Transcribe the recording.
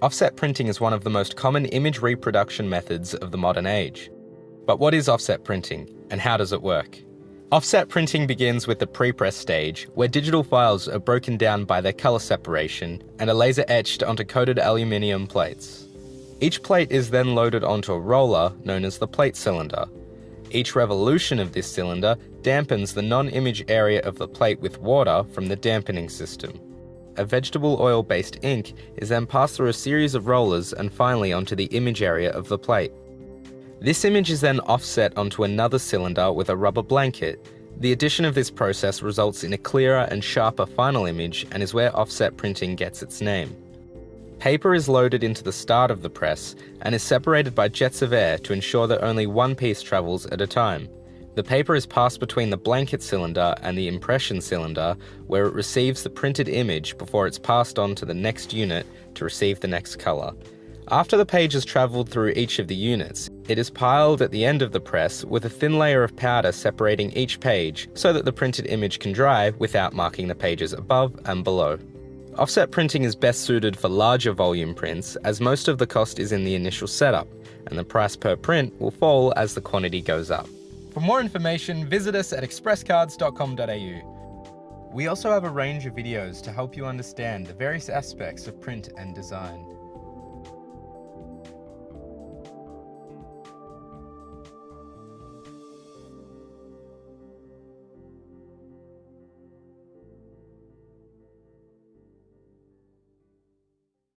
Offset printing is one of the most common image reproduction methods of the modern age. But what is offset printing, and how does it work? Offset printing begins with the prepress stage, where digital files are broken down by their colour separation and are laser etched onto coated aluminium plates. Each plate is then loaded onto a roller known as the plate cylinder. Each revolution of this cylinder dampens the non-image area of the plate with water from the dampening system. A vegetable oil-based ink is then passed through a series of rollers and finally onto the image area of the plate. This image is then offset onto another cylinder with a rubber blanket. The addition of this process results in a clearer and sharper final image and is where offset printing gets its name. Paper is loaded into the start of the press and is separated by jets of air to ensure that only one piece travels at a time. The paper is passed between the blanket cylinder and the impression cylinder where it receives the printed image before it's passed on to the next unit to receive the next colour. After the page has travelled through each of the units, it is piled at the end of the press with a thin layer of powder separating each page so that the printed image can dry without marking the pages above and below. Offset printing is best suited for larger volume prints as most of the cost is in the initial setup and the price per print will fall as the quantity goes up. For more information, visit us at expresscards.com.au. We also have a range of videos to help you understand the various aspects of print and design.